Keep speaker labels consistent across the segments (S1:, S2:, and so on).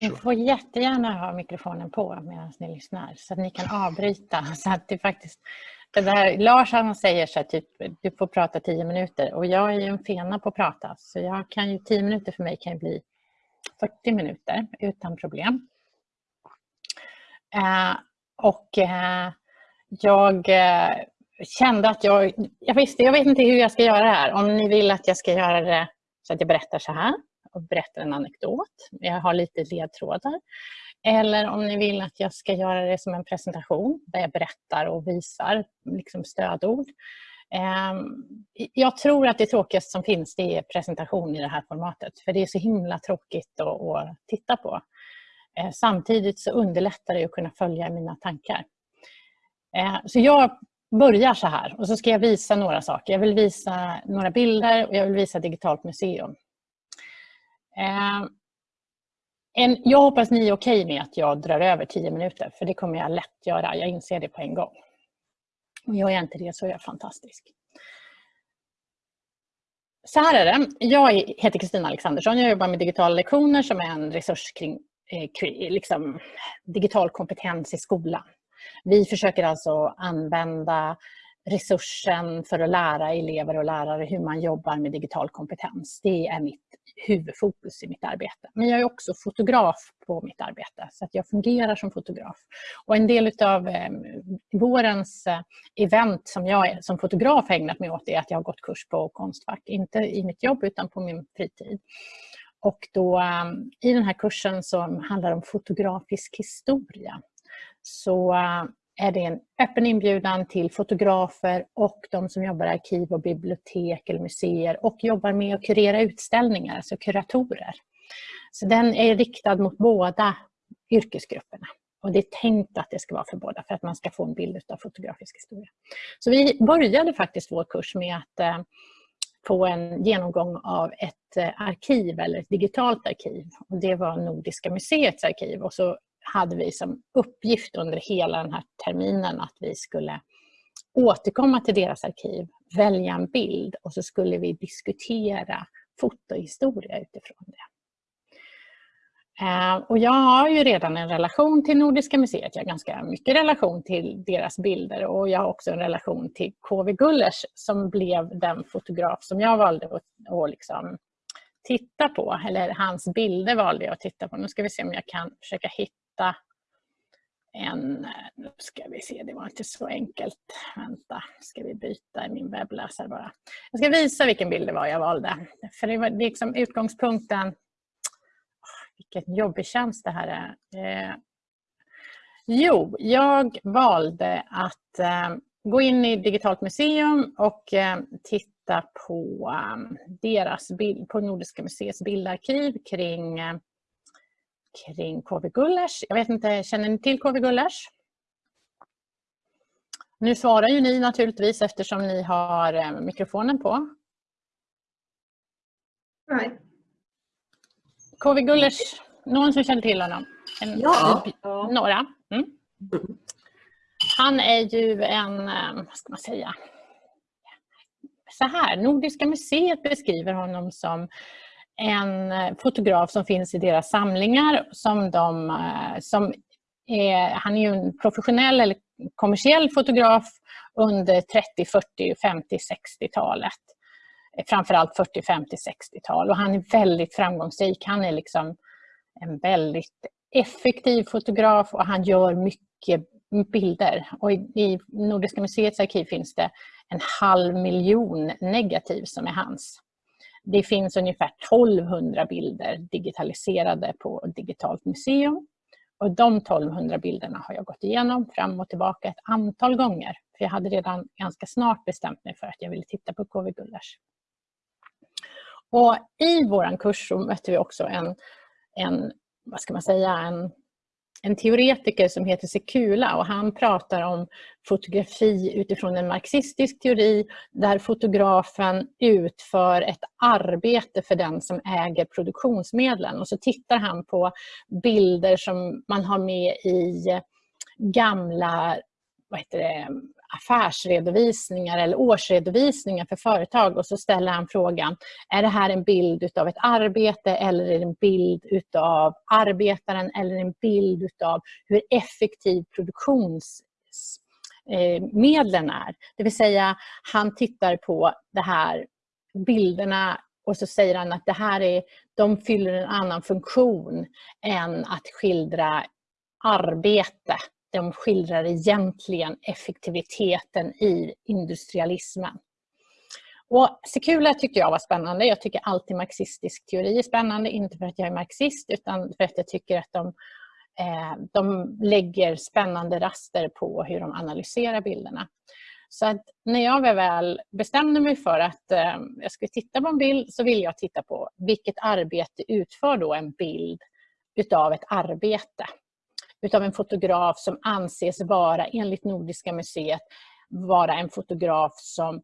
S1: Ni får jättegärna ha mikrofonen på medan ni lyssnar så att ni kan avbryta. Så att det faktiskt, det där, Lars han säger så här, typ, du får prata tio minuter och jag är ju en fena på att prata så jag kan ju, tio minuter för mig kan ju bli 40 minuter utan problem. Eh, och eh, jag eh, kände att jag, jag visste, jag vet inte hur jag ska göra det här. Om ni vill att jag ska göra det så att jag berättar så här och berättar en anekdot. Jag har lite ledtrådar. Eller om ni vill att jag ska göra det som en presentation där jag berättar och visar liksom stödord. Ehm, jag tror att det tråkigaste som finns det är presentation i det här formatet. För det är så himla tråkigt att, titta på. Ehm, samtidigt så underlättar det att kunna följa mina tankar. Ehm, så jag börjar så här och så ska jag visa några saker. Jag vill visa några bilder och jag vill visa digitalt museum. Ehm, en, jag hoppas ni är okej med att jag drar över tio minuter, för det kommer jag lätt göra. Jag inser det på en gång. Och gör jag inte det så är jag fantastisk. Så här är det. Jag heter Kristina Alexandersson. Jag jobbar med digitala lektioner som är en resurs kring eh, liksom, digital kompetens i skolan. Vi försöker alltså använda resursen för att lära elever och lärare hur man jobbar med digital kompetens. Det är mitt huvudfokus i mitt arbete. Men jag är också fotograf på mitt arbete, så att jag fungerar som fotograf. Och en del av eh, vårens eh, event som jag som fotograf har ägnat mig åt är att jag har gått kurs på Konstfack. Inte i mitt jobb utan på min fritid. Och då, eh, I den här kursen som handlar om fotografisk historia så eh, är det en öppen inbjudan till fotografer och de som jobbar i arkiv och bibliotek eller museer och jobbar med att kurera utställningar, alltså kuratorer. Så den är riktad mot båda yrkesgrupperna. Och det är tänkt att det ska vara för båda för att man ska få en bild av fotografisk historia. Så vi började faktiskt vår kurs med att eh, få en genomgång av ett eh, arkiv eller ett digitalt arkiv. Och det var Nordiska museets arkiv och så hade vi som uppgift under hela den här terminen att vi skulle återkomma till deras arkiv, välja en bild och så skulle vi diskutera fotohistoria utifrån det. Eh, och jag har ju redan en relation till Nordiska museet, jag har ganska mycket relation till deras bilder och jag har också en relation till KV Gullers som blev den fotograf som jag valde att, att liksom titta på, eller hans bilder valde jag att titta på. Nu ska vi se om jag kan försöka hitta hitta en, nu ska vi se, det var inte så enkelt. Vänta, ska vi byta i min webbläsare bara. Jag ska visa vilken bild det var jag valde. För det var liksom utgångspunkten, vilken jobbig tjänst det här är. Eh, jo, jag valde att eh, gå in i Digitalt museum och eh, titta på eh, deras bild, på Nordiska museets bildarkiv kring eh, kring KV Gullers. Jag vet inte, känner ni till KV Gullers? Nu svarar ju ni naturligtvis eftersom ni har eh, mikrofonen på.
S2: Nej.
S1: KV Gullers, någon som känner till honom? En,
S2: ja.
S1: Några? Mm. Han är ju en, eh, vad ska man säga, så här, Nordiska museet beskriver honom som en eh, fotograf som finns i deras samlingar. Som de, eh, som är, han är ju en professionell eller kommersiell fotograf under 30, 40, 50, 60-talet. Framförallt 40, 50, 60-tal och han är väldigt framgångsrik. Han är liksom en väldigt effektiv fotograf och han gör mycket bilder. Och I Nordiska museets arkiv finns det en halv miljon negativ som är hans. Det finns ungefär 1200 bilder digitaliserade på Digitalt museum. Och de 1200 bilderna har jag gått igenom fram och tillbaka ett antal gånger. För jag hade redan ganska snart bestämt mig för att jag ville titta på KV Gullers. Och I vår kurs så mötte vi också en, en, vad ska man säga, en en teoretiker som heter Sekula och han pratar om fotografi utifrån en marxistisk teori där fotografen utför ett arbete för den som äger produktionsmedlen. Och så tittar han på bilder som man har med i gamla vad heter det, affärsredovisningar eller årsredovisningar för företag och så ställer han frågan, är det här en bild utav ett arbete eller är det en bild utav arbetaren eller en bild utav hur effektiv produktionsmedlen eh, är? Det vill säga, han tittar på det här bilderna och så säger han att det här är, de fyller en annan funktion än att skildra arbete de skildrar egentligen effektiviteten i industrialismen. Och Sekula tyckte jag var spännande. Jag tycker alltid marxistisk teori är spännande, inte för att jag är marxist utan för att jag tycker att de, eh, de lägger spännande raster på hur de analyserar bilderna. Så att när jag väl bestämde mig för att eh, jag skulle titta på en bild så ville jag titta på vilket arbete utför då en bild utav ett arbete utav en fotograf som anses vara, enligt Nordiska museet, vara en fotograf som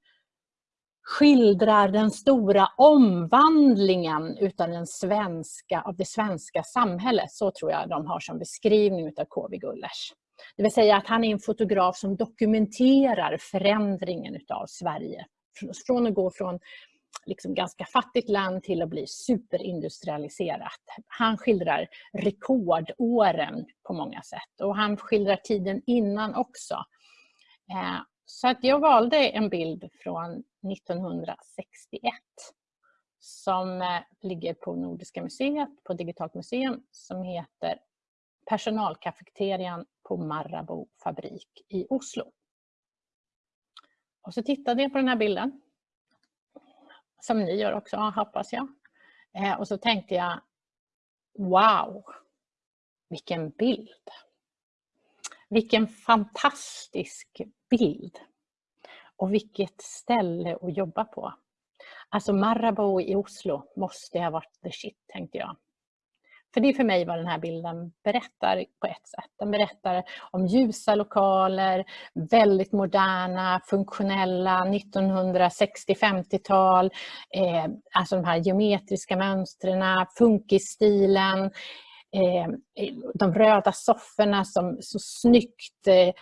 S1: skildrar den stora omvandlingen utav, den svenska, av det svenska samhället. Så tror jag de har som beskrivning av K.V. Gullers. Det vill säga att han är en fotograf som dokumenterar förändringen utav Sverige. Från att gå från liksom ganska fattigt land till att bli superindustrialiserat. Han skildrar rekordåren på många sätt och han skildrar tiden innan också. Eh, så att jag valde en bild från 1961 som eh, ligger på Nordiska museet, på Digitalt museum, som heter Personalkafeterian på Marabou fabrik i Oslo. Och så tittade jag på den här bilden som ni gör också hoppas jag. Eh, och så tänkte jag, wow, vilken bild. Vilken fantastisk bild. Och vilket ställe att jobba på. Alltså Marabou i Oslo måste ha varit the shit, tänkte jag. För det är för mig vad den här bilden berättar på ett sätt. Den berättar om ljusa lokaler, väldigt moderna, funktionella, 1960-50-tal, eh, alltså de här geometriska mönstren, funkisstilen, eh, de röda sofforna som så snyggt eh,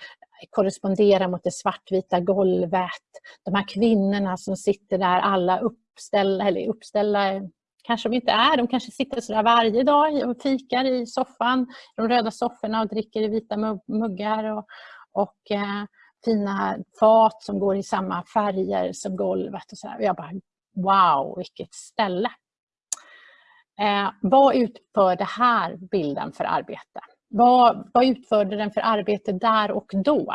S1: korresponderar mot det svartvita golvet. De här kvinnorna som sitter där alla uppställda, eller uppställda kanske de inte är. De kanske sitter så varje dag och fikar i soffan, de röda sofforna och dricker i vita muggar och, och eh, fina fat som går i samma färger som golvet. Och så här. Jag bara, wow, vilket ställe! Eh, vad utför det här bilden för arbete? Vad, vad utförde den för arbete där och då?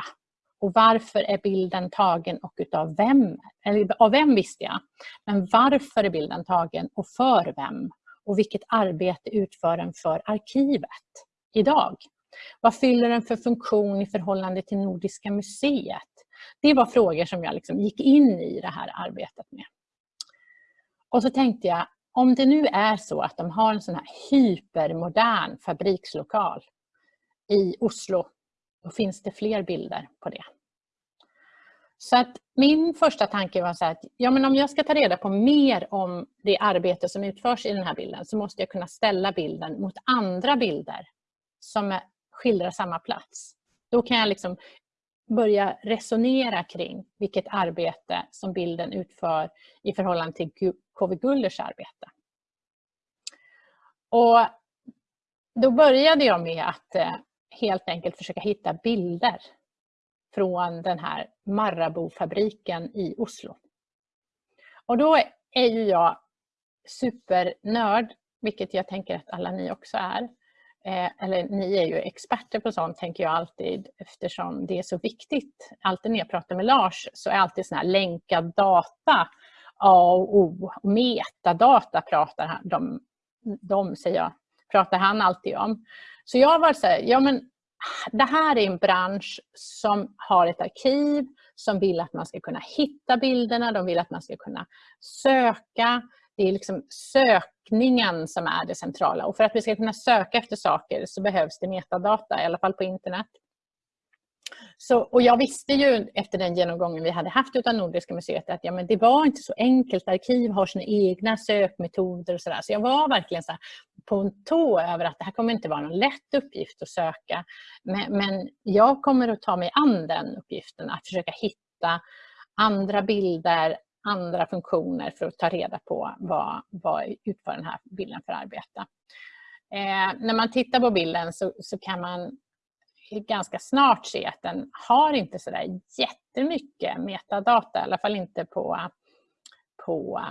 S1: Och varför är bilden tagen och utav vem? Eller av vem visste jag. Men varför är bilden tagen och för vem? Och vilket arbete utför den för arkivet idag? Vad fyller den för funktion i förhållande till Nordiska museet? Det var frågor som jag liksom gick in i det här arbetet med. Och så tänkte jag, om det nu är så att de har en sån här hypermodern fabrikslokal i Oslo då finns det fler bilder på det. Så att min första tanke var så att ja, men om jag ska ta reda på mer om det arbete som utförs i den här bilden så måste jag kunna ställa bilden mot andra bilder som skildrar samma plats. Då kan jag liksom börja resonera kring vilket arbete som bilden utför i förhållande till K.V. Gullers arbete. Och då började jag med att eh, helt enkelt försöka hitta bilder från den här Marabou-fabriken i Oslo. Och då är ju jag supernörd, vilket jag tänker att alla ni också är. Eh, eller ni är ju experter på sånt, tänker jag alltid, eftersom det är så viktigt. Alltid när jag pratar med Lars så är alltid sån här länkad data A och O. Metadata pratar de, de säger jag, pratar han alltid om. Så jag var så här, ja men det här är en bransch som har ett arkiv, som vill att man ska kunna hitta bilderna, de vill att man ska kunna söka. Det är liksom sökningen som är det centrala. Och för att vi ska kunna söka efter saker så behövs det metadata, i alla fall på internet. Så, och jag visste ju efter den genomgången vi hade haft av Nordiska museet att ja, men det var inte så enkelt. Arkiv har sina egna sökmetoder och sådär. Så jag var verkligen så på en tå över att det här kommer inte vara någon lätt uppgift att söka. Men, men jag kommer att ta mig an den uppgiften, att försöka hitta andra bilder, andra funktioner för att ta reda på vad, vad utför den här bilden för arbete. Eh, när man tittar på bilden så, så kan man ganska snart se att den har inte så där jättemycket metadata, i alla fall inte på, på,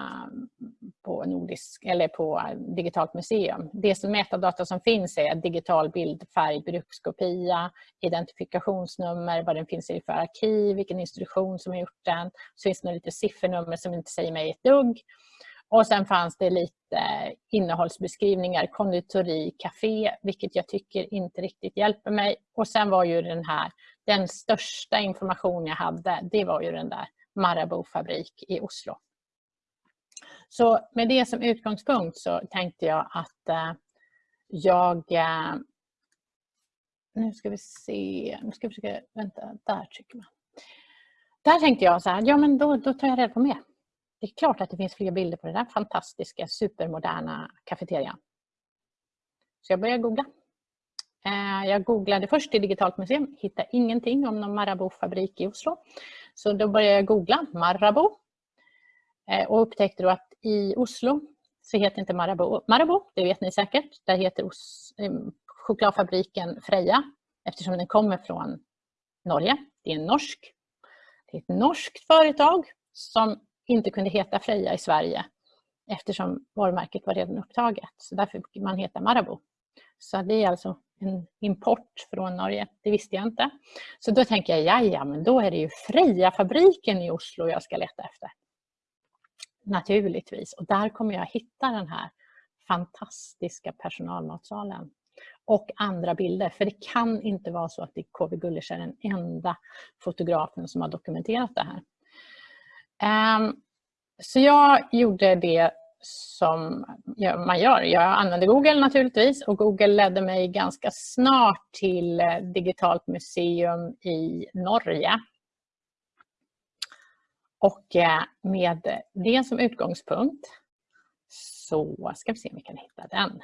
S1: på, nordisk, eller på digitalt museum. Det som metadata som finns är digital bild, färg, brukskopia, identifikationsnummer, vad den finns i för arkiv, vilken institution som har gjort den. Så finns det lite siffernummer som inte säger mig ett dugg. Och sen fanns det lite innehållsbeskrivningar, konditori, café, vilket jag tycker inte riktigt hjälper mig. Och sen var ju den här, den största information jag hade, det var ju den där Marabou fabrik i Oslo. Så med det som utgångspunkt så tänkte jag att eh, jag... Eh, nu ska vi se, nu ska vi försöka, vänta, där trycker man. Där tänkte jag så här, ja men då, då tar jag reda på mer det är klart att det finns fler bilder på den där fantastiska supermoderna kafeterian. Så jag började googla. Eh, jag googlade först i Digitalt museum, hittade ingenting om någon Marabou-fabrik i Oslo. Så då började jag googla Marabou eh, och upptäckte då att i Oslo så heter inte Marabou Marabou, det vet ni säkert. Där heter Os eh, chokladfabriken Freja eftersom den kommer från Norge. Det är en norsk. Det är ett norskt företag som inte kunde heta Freja i Sverige eftersom varumärket var redan upptaget. Så därför fick man heta Marabou. Så det är alltså en import från Norge. Det visste jag inte. Så då tänker jag, ja, men då är det ju Freja-fabriken i Oslo jag ska leta efter. Naturligtvis. Och där kommer jag hitta den här fantastiska personalmatsalen och andra bilder. För det kan inte vara så att KV Gullers är den enda fotografen som har dokumenterat det här. Um, så jag gjorde det som man gör. Jag använde Google naturligtvis och Google ledde mig ganska snart till eh, Digitalt museum i Norge. Och eh, med det som utgångspunkt så ska vi se om vi kan hitta den.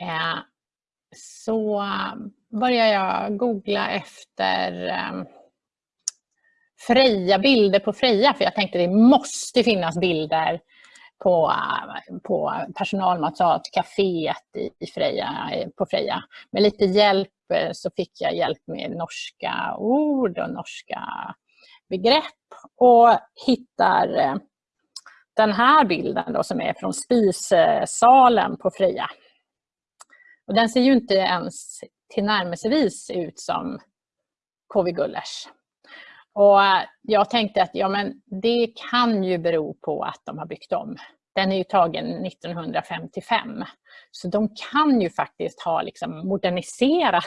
S1: Ehm, så eh, började jag googla efter ehm, Freja, bilder på Freja, för jag tänkte det måste finnas bilder på, på personalmatsal, kaféet i Freja, på Freja. Med lite hjälp eh, så fick jag hjälp med norska ord och norska begrepp och hittar eh, den här bilden då, som är från spisesalen på Freja. Och den ser ju inte ens tillnärmelsevis ut som KV Gullers. Och eh, jag tänkte att ja, men det kan ju bero på att de har byggt om. Den är ju tagen 1955. Så de kan ju faktiskt ha liksom moderniserat.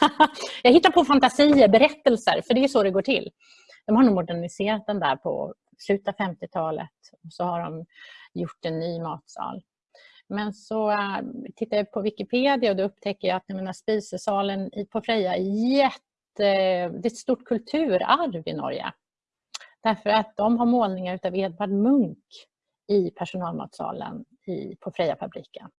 S1: jag hittar på fantasier, berättelser, för det är så det går till. De har nog moderniserat den där på slutet av 50-talet och så har de gjort en ny matsal. Men så äh, tittar jag på Wikipedia och då upptäcker jag att menar, spisesalen på Freja är jätte Eh, det är ett stort kulturarv i Norge. Därför att de har målningar av Edvard Munch i personalmatsalen i, på Freja-fabriken.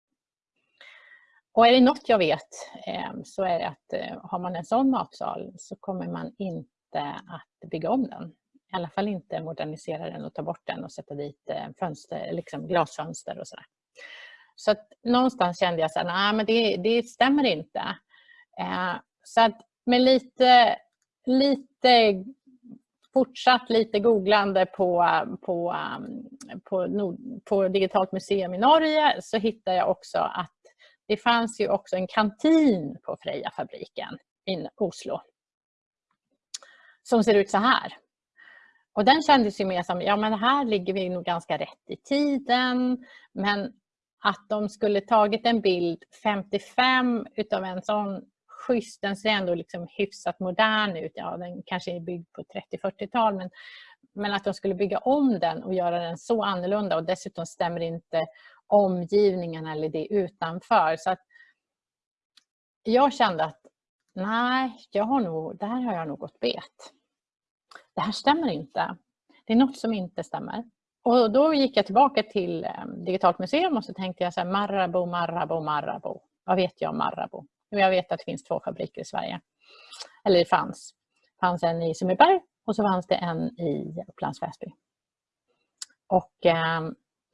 S1: Och är det något jag vet eh, så är det att eh, har man en sån matsal så kommer man inte att bygga om den. I alla fall inte modernisera den och ta bort den och sätta dit fönster, liksom glasfönster och sådär. Så att någonstans kände jag att men det, det stämmer inte. Så att med lite, lite fortsatt lite googlande på, på, um, på, på Digitalt museum i Norge så hittade jag också att det fanns ju också en kantin på Freja-fabriken i Oslo. Som ser ut så här. Och den kändes ju mer som, ja men här ligger vi nog ganska rätt i tiden. Men att de skulle tagit en bild 55 utav en sån schysst. Den ser ändå liksom hyfsat modern ut. Ja, den kanske är byggd på 30-40-tal men, men att de skulle bygga om den och göra den så annorlunda och dessutom stämmer inte omgivningen eller det utanför. Så att jag kände att nej, jag har nog, där har jag nog gått bet. Det här stämmer inte. Det är något som inte stämmer. Och då gick jag tillbaka till eh, Digitalt museum och så tänkte jag så här, Marabou, Marabou, Marabou. Vad vet jag om Marabou? Jag vet att det finns två fabriker i Sverige. Eller det fanns. Det fanns en i Sundbyberg och så fanns det en i Upplands Väsby. Och eh,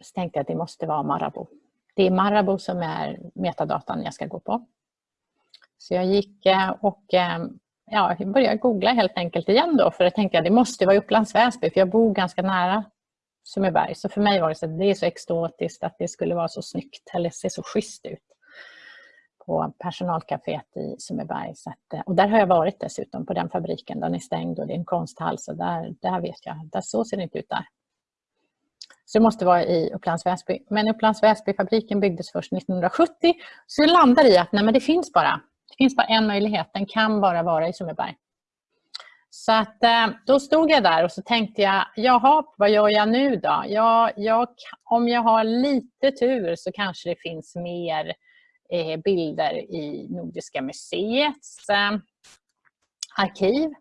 S1: så tänkte jag att det måste vara Marabou. Det är Marabou som är metadatan jag ska gå på. Så jag gick eh, och eh, ja, började googla helt enkelt igen då för jag tänkte att det måste vara Upplands Väsby för jag bor ganska nära Sundbyberg. Så för mig var det så att det är så exotiskt att det skulle vara så snyggt eller se så schysst ut på personalcaféet i Sundbyberg. Eh, och där har jag varit dessutom på den fabriken. Den är stängd och det är en konsthall så där, där vet jag, där så ser det inte ut där. Så det måste vara i Upplands Väsby. Men Upplands Väsby-fabriken byggdes först 1970. Så jag landar i att nej, men det finns bara. Det finns bara en möjlighet. Den kan bara vara i Sundbyberg. Så att, eh, då stod jag där och så tänkte jag, jaha, vad gör jag nu då? Ja, jag, om jag har lite tur så kanske det finns mer Eh, bilder i Nordiska museets eh, arkiv.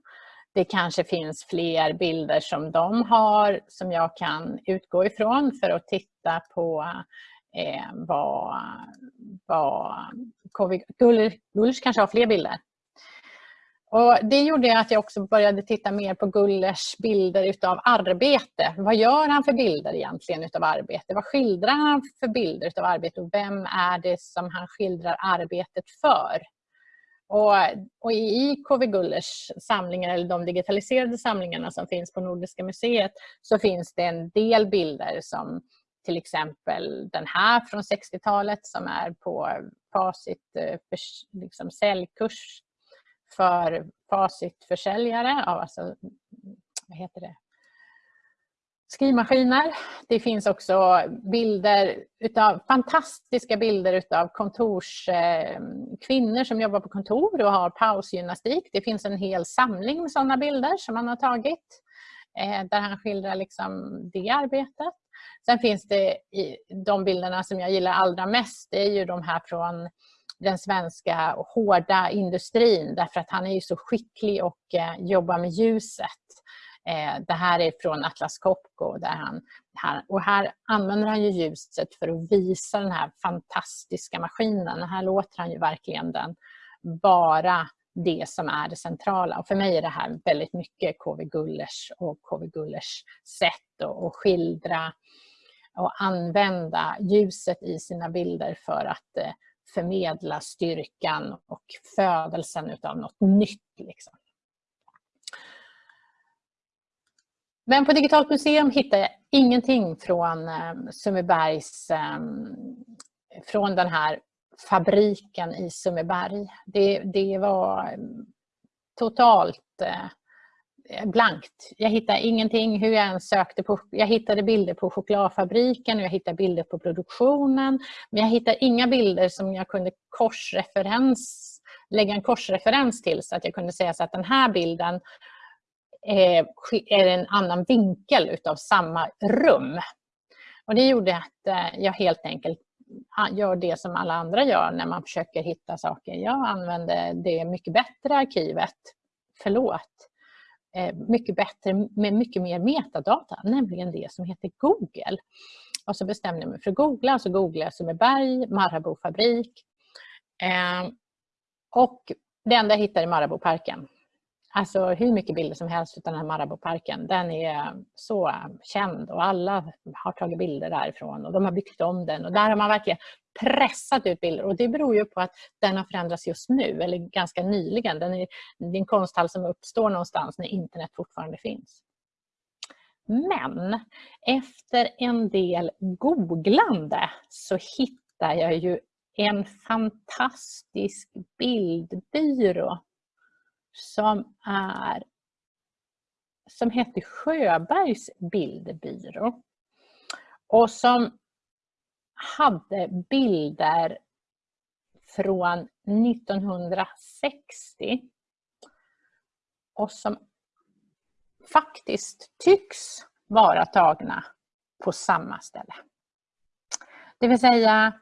S1: Det kanske finns fler bilder som de har som jag kan utgå ifrån för att titta på eh, vad, vad Gullers kanske har fler bilder. Och det gjorde att jag också började titta mer på Gullers bilder utav arbete. Vad gör han för bilder egentligen utav arbete? Vad skildrar han för bilder utav arbete och vem är det som han skildrar arbetet för? Och, och i KV Gullers samlingar, eller de digitaliserade samlingarna som finns på Nordiska museet, så finns det en del bilder som till exempel den här från 60-talet som är på Facit eh, för, liksom säljkurs för Facit-försäljare, alltså, vad heter det? skrivmaskiner. Det finns också bilder utav, fantastiska bilder utav kontorskvinnor eh, som jobbar på kontor och har pausgymnastik. Det finns en hel samling med sådana bilder som han har tagit eh, där han skildrar liksom det arbetet. Sen finns det de bilderna som jag gillar allra mest, det är ju de här från den svenska hårda industrin därför att han är ju så skicklig och eh, jobbar med ljuset. Eh, det här är från Atlas Copco där han, här, och här använder han ju ljuset för att visa den här fantastiska maskinen. Här låter han ju verkligen den vara det som är det centrala. Och för mig är det här väldigt mycket KV Gullers och KV Gullers sätt att skildra och använda ljuset i sina bilder för att eh, förmedla styrkan och födelsen av något nytt. Liksom. Men på Digitalt museum hittar jag ingenting från eh, eh, från den här fabriken i Sundbyberg. Det, det var ehm, totalt eh, Eh, blankt. Jag hittade ingenting hur jag än sökte. På, jag hittade bilder på chokladfabriken och jag hittade bilder på produktionen. Men jag hittade inga bilder som jag kunde korsreferens, lägga en korsreferens till så att jag kunde säga så att den här bilden eh, är en annan vinkel utav samma rum. Och det gjorde att eh, jag helt enkelt ah, gör det som alla andra gör när man försöker hitta saker. Jag använde det mycket bättre arkivet, förlåt, Eh, mycket bättre med mycket mer metadata, nämligen det som heter Google. Och så bestämde jag mig för att googla, så googlade jag Sundbyberg, Marabou fabrik. Eh, och det enda jag hittade är Marabouparken. Alltså hur mycket bilder som helst av den här Marabouparken. Den är så känd och alla har tagit bilder därifrån och de har byggt om den. Och där har man verkligen pressat ut bilder och det beror ju på att den har förändrats just nu eller ganska nyligen. Den är, det är en konsthall som uppstår någonstans när internet fortfarande finns. Men efter en del googlande så hittar jag ju en fantastisk bildbyrå som är som heter Sjöbergs bildbyrå och som hade bilder från 1960 och som faktiskt tycks vara tagna på samma ställe. Det vill säga,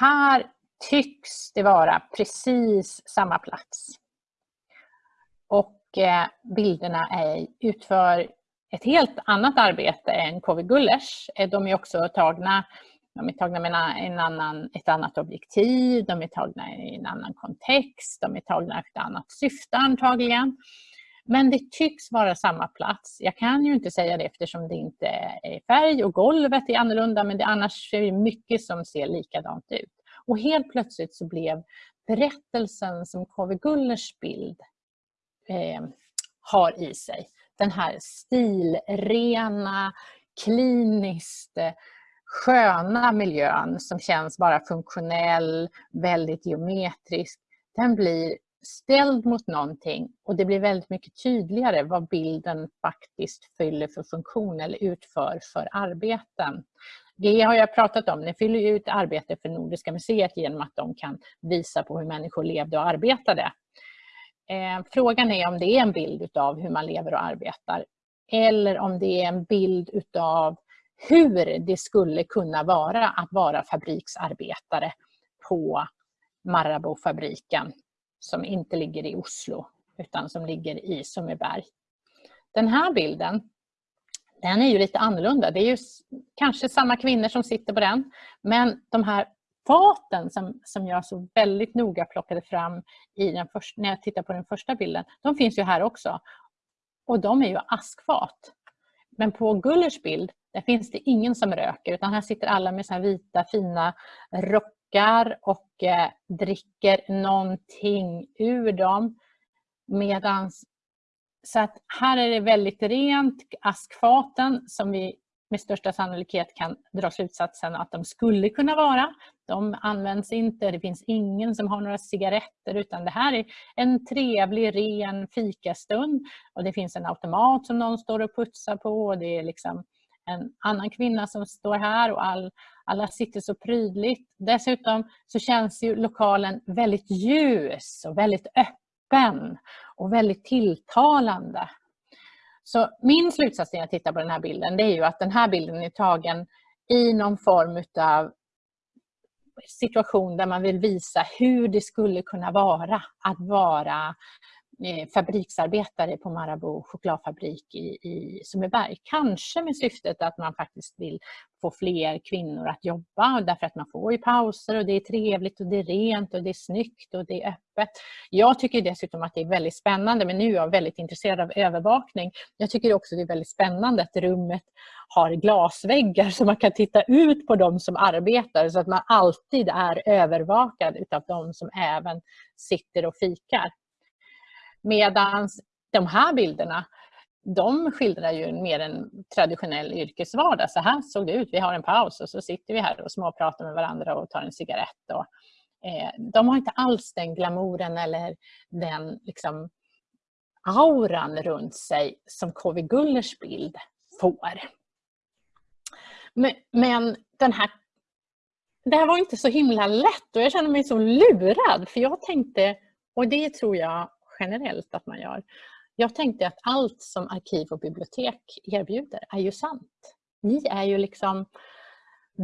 S1: här tycks det vara precis samma plats. och eh, bilderna är, utför ett helt annat arbete än KV Gullers. De är också tagna, de är tagna med en annan, ett annat objektiv, de är tagna i en annan kontext, de är tagna efter ett annat syfte antagligen. Men det tycks vara samma plats. Jag kan ju inte säga det eftersom det inte är färg och golvet är annorlunda men det, annars är det mycket som ser likadant ut. Och helt plötsligt så blev berättelsen som KV Gullers bild eh, har i sig, den här stilrena, kliniskt eh, sköna miljön som känns bara funktionell, väldigt geometrisk, den blir ställd mot någonting och det blir väldigt mycket tydligare vad bilden faktiskt fyller för funktion eller utför för arbeten. Det har jag pratat om, ni fyller ut arbete för Nordiska museet genom att de kan visa på hur människor levde och arbetade. Eh, frågan är om det är en bild av hur man lever och arbetar eller om det är en bild utav hur det skulle kunna vara att vara fabriksarbetare på Marabou-fabriken som inte ligger i Oslo utan som ligger i Sundbyberg. Den här bilden den är ju lite annorlunda. Det är ju kanske samma kvinnor som sitter på den men de här faten som, som jag så väldigt noga plockade fram i den först, när jag tittar på den första bilden, de finns ju här också. Och de är ju askfat. Men på Gullers bild, där finns det ingen som röker utan här sitter alla med så vita fina rockar och eh, dricker någonting ur dem. Medans, så att här är det väldigt rent, askfaten som vi med största sannolikhet kan dra slutsatsen att de skulle kunna vara. De används inte, det finns ingen som har några cigaretter utan det här är en trevlig ren fikastund och det finns en automat som någon står och putsar på och det är liksom en annan kvinna som står här och all, alla sitter så prydligt. Dessutom så känns ju lokalen väldigt ljus och väldigt öppen och väldigt tilltalande. Så min slutsats när jag tittar på den här bilden det är ju att den här bilden är tagen i någon form av situation där man vill visa hur det skulle kunna vara att vara Eh, fabriksarbetare på Marabou chokladfabrik i, i Sundbyberg. Kanske med syftet att man faktiskt vill få fler kvinnor att jobba därför att man får ju pauser och det är trevligt och det är rent och det är snyggt och det är öppet. Jag tycker dessutom att det är väldigt spännande men nu är jag väldigt intresserad av övervakning. Jag tycker också det är väldigt spännande att rummet har glasväggar så man kan titta ut på de som arbetar så att man alltid är övervakad utav de som även sitter och fikar. Medan de här bilderna, de skildrar ju mer en traditionell yrkesvardag. Så här såg det ut, vi har en paus och så sitter vi här och småpratar med varandra och tar en cigarett. Och, eh, de har inte alls den glamouren eller den liksom, auran runt sig som KV Gullers bild får. Men, men den här det här var inte så himla lätt och jag känner mig så lurad för jag tänkte, och det tror jag generellt att man gör. Jag tänkte att allt som arkiv och bibliotek erbjuder är ju sant. Ni är ju liksom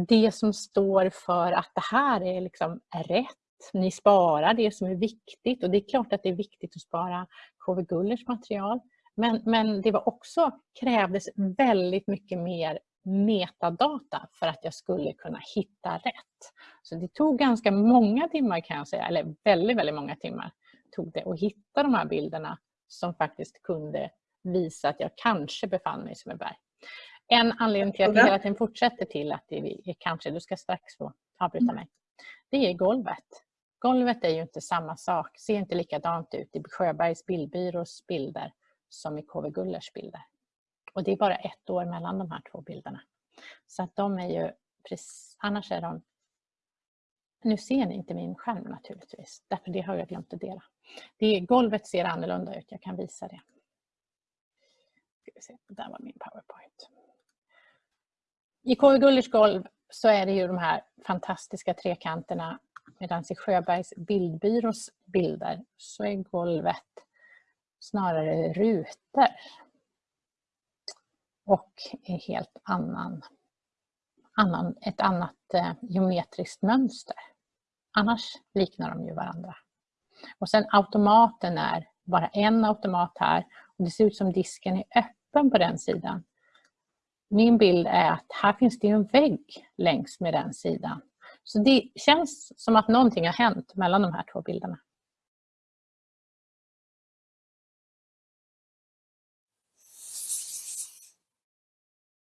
S1: det som står för att det här är liksom rätt. Ni sparar det som är viktigt och det är klart att det är viktigt att spara KV Gullers material. Men, men det var också, krävdes väldigt mycket mer metadata för att jag skulle kunna hitta rätt. Så det tog ganska många timmar kan jag säga, eller väldigt, väldigt många timmar tog det att hitta de här bilderna som faktiskt kunde visa att jag kanske befann mig i Sundbyberg. En anledning till att vi hela tiden fortsätter till att det är kanske, du ska strax få avbryta mm. mig, det är golvet. Golvet är ju inte samma sak, ser inte likadant ut i Sjöbergs bildbyrås bilder som i KV Gullers bilder. Och det är bara ett år mellan de här två bilderna. Så att de är ju, annars är de nu ser ni inte min skärm naturligtvis, därför det har jag glömt att dela. Det, golvet ser annorlunda ut, jag kan visa det. Ska där var min powerpoint. I KV Gullers golv så är det ju de här fantastiska trekanterna medan i Sjöbergs bildbyrås bilder så är golvet snarare rutor och är helt annan, annan, ett annat eh, geometriskt mönster. Annars liknar de ju varandra. Och sen automaten är bara en automat här. Och det ser ut som disken är öppen på den sidan. Min bild är att här finns det en vägg längs med den sidan. Så det känns som att någonting har hänt mellan de här två bilderna.